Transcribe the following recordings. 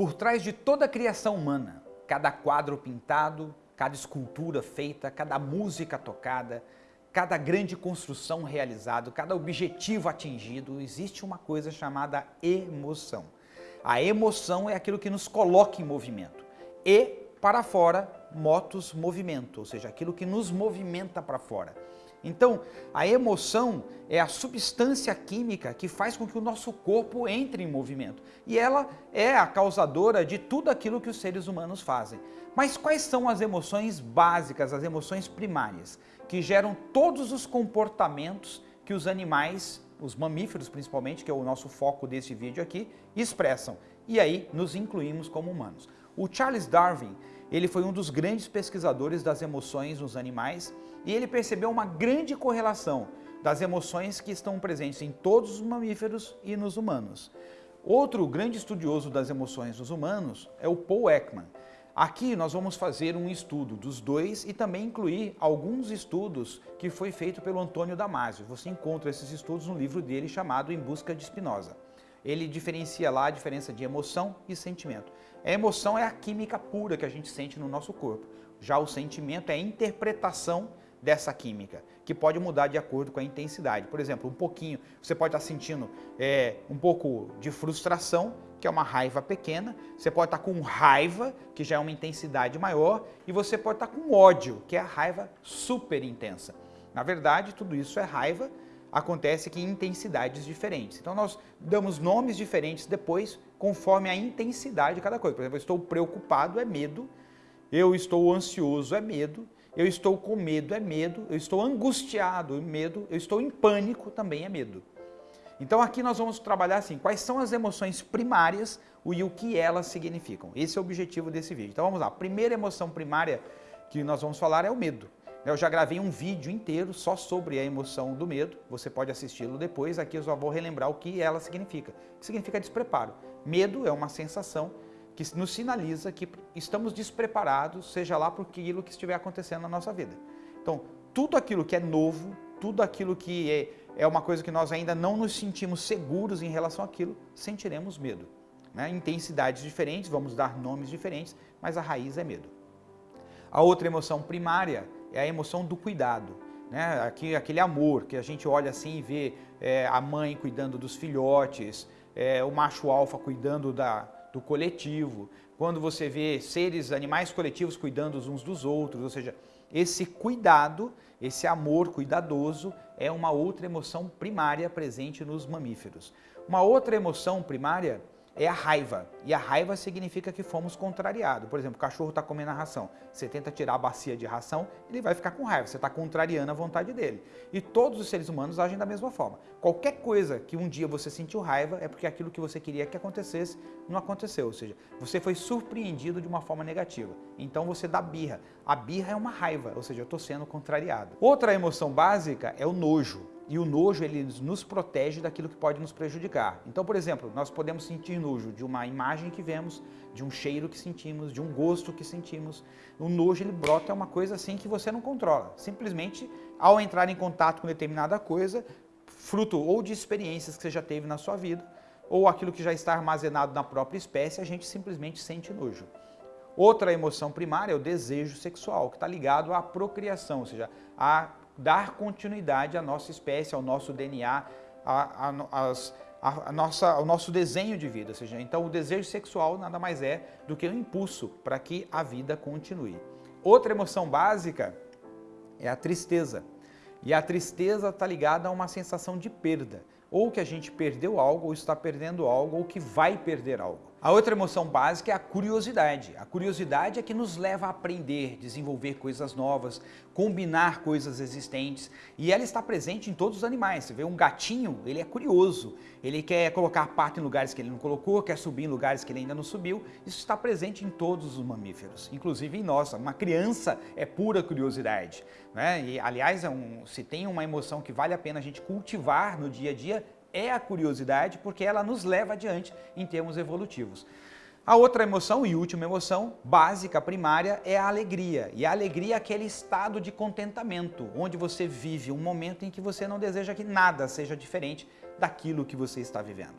Por trás de toda a criação humana, cada quadro pintado, cada escultura feita, cada música tocada, cada grande construção realizada, cada objetivo atingido, existe uma coisa chamada emoção. A emoção é aquilo que nos coloca em movimento. E para fora, motos movimento, ou seja, aquilo que nos movimenta para fora. Então, a emoção é a substância química que faz com que o nosso corpo entre em movimento. E ela é a causadora de tudo aquilo que os seres humanos fazem. Mas quais são as emoções básicas, as emoções primárias, que geram todos os comportamentos que os animais, os mamíferos principalmente, que é o nosso foco desse vídeo aqui, expressam. E aí nos incluímos como humanos. O Charles Darwin, ele foi um dos grandes pesquisadores das emoções nos animais e ele percebeu uma grande correlação das emoções que estão presentes em todos os mamíferos e nos humanos. Outro grande estudioso das emoções nos humanos é o Paul Ekman. Aqui nós vamos fazer um estudo dos dois e também incluir alguns estudos que foi feito pelo Antônio Damasio. Você encontra esses estudos no livro dele chamado Em Busca de Spinoza. Ele diferencia lá a diferença de emoção e sentimento. A emoção é a química pura que a gente sente no nosso corpo. Já o sentimento é a interpretação dessa química, que pode mudar de acordo com a intensidade. Por exemplo, um pouquinho, você pode estar sentindo é, um pouco de frustração, que é uma raiva pequena, você pode estar com raiva, que já é uma intensidade maior, e você pode estar com ódio, que é a raiva super intensa. Na verdade, tudo isso é raiva, acontece que em intensidades diferentes. Então nós damos nomes diferentes depois, conforme a intensidade de cada coisa. Por exemplo, eu estou preocupado é medo, eu estou ansioso é medo, eu estou com medo é medo, eu estou angustiado é medo, eu estou em pânico também é medo. Então aqui nós vamos trabalhar assim, quais são as emoções primárias e o que elas significam. Esse é o objetivo desse vídeo. Então vamos lá, a primeira emoção primária que nós vamos falar é o medo. Eu já gravei um vídeo inteiro só sobre a emoção do medo, você pode assisti-lo depois, aqui eu só vou relembrar o que ela significa. Que significa despreparo. Medo é uma sensação que nos sinaliza que estamos despreparados, seja lá por aquilo que estiver acontecendo na nossa vida. Então, tudo aquilo que é novo, tudo aquilo que é, é uma coisa que nós ainda não nos sentimos seguros em relação àquilo, sentiremos medo. Né? Intensidades diferentes, vamos dar nomes diferentes, mas a raiz é medo. A outra emoção primária é a emoção do cuidado. Né? Aqui, aquele amor que a gente olha assim e vê é, a mãe cuidando dos filhotes, é, o macho alfa cuidando da, do coletivo, quando você vê seres, animais coletivos cuidando uns dos outros, ou seja, esse cuidado, esse amor cuidadoso é uma outra emoção primária presente nos mamíferos. Uma outra emoção primária é a raiva. E a raiva significa que fomos contrariados. Por exemplo, o cachorro está comendo a ração. Você tenta tirar a bacia de ração, ele vai ficar com raiva. Você está contrariando a vontade dele. E todos os seres humanos agem da mesma forma. Qualquer coisa que um dia você sentiu raiva é porque aquilo que você queria que acontecesse não aconteceu. Ou seja, você foi surpreendido de uma forma negativa. Então você dá birra. A birra é uma raiva, ou seja, eu estou sendo contrariado. Outra emoção básica é o nojo e o nojo ele nos protege daquilo que pode nos prejudicar. Então, por exemplo, nós podemos sentir nojo de uma imagem que vemos, de um cheiro que sentimos, de um gosto que sentimos. O nojo ele brota é uma coisa assim que você não controla. Simplesmente ao entrar em contato com determinada coisa, fruto ou de experiências que você já teve na sua vida, ou aquilo que já está armazenado na própria espécie, a gente simplesmente sente nojo. Outra emoção primária é o desejo sexual, que está ligado à procriação, ou seja, a dar continuidade à nossa espécie, ao nosso DNA, a, a, a, a nossa, ao nosso desenho de vida. Ou seja, então o desejo sexual nada mais é do que um impulso para que a vida continue. Outra emoção básica é a tristeza. E a tristeza está ligada a uma sensação de perda. Ou que a gente perdeu algo, ou está perdendo algo, ou que vai perder algo. A outra emoção básica é a curiosidade. A curiosidade é que nos leva a aprender, desenvolver coisas novas, combinar coisas existentes e ela está presente em todos os animais. Você vê um gatinho, ele é curioso, ele quer colocar pato em lugares que ele não colocou, quer subir em lugares que ele ainda não subiu. Isso está presente em todos os mamíferos, inclusive em nós. Uma criança é pura curiosidade. Né? E, aliás, é um, se tem uma emoção que vale a pena a gente cultivar no dia a dia, é a curiosidade, porque ela nos leva adiante em termos evolutivos. A outra emoção e última emoção, básica, primária, é a alegria. E a alegria é aquele estado de contentamento, onde você vive um momento em que você não deseja que nada seja diferente daquilo que você está vivendo.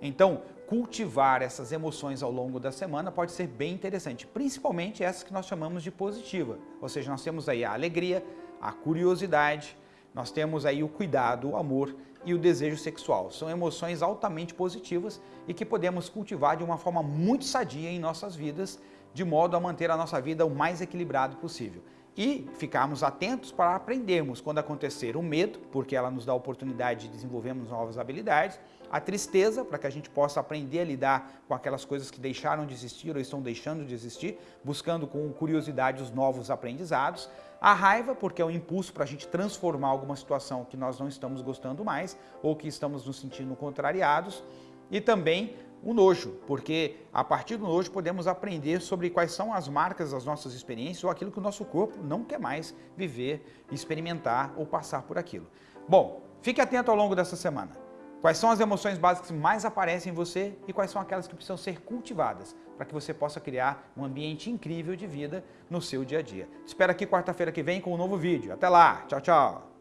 Então, cultivar essas emoções ao longo da semana pode ser bem interessante, principalmente essas que nós chamamos de positiva. Ou seja, nós temos aí a alegria, a curiosidade, nós temos aí o cuidado, o amor e o desejo sexual. São emoções altamente positivas e que podemos cultivar de uma forma muito sadia em nossas vidas, de modo a manter a nossa vida o mais equilibrado possível e ficarmos atentos para aprendermos quando acontecer o medo, porque ela nos dá a oportunidade de desenvolvermos novas habilidades, a tristeza, para que a gente possa aprender a lidar com aquelas coisas que deixaram de existir ou estão deixando de existir, buscando com curiosidade os novos aprendizados, a raiva, porque é um impulso para a gente transformar alguma situação que nós não estamos gostando mais ou que estamos nos sentindo contrariados, e também o nojo, porque a partir do nojo podemos aprender sobre quais são as marcas das nossas experiências ou aquilo que o nosso corpo não quer mais viver, experimentar ou passar por aquilo. Bom, fique atento ao longo dessa semana. Quais são as emoções básicas que mais aparecem em você e quais são aquelas que precisam ser cultivadas para que você possa criar um ambiente incrível de vida no seu dia a dia. Te espero aqui quarta-feira que vem com um novo vídeo. Até lá, tchau, tchau!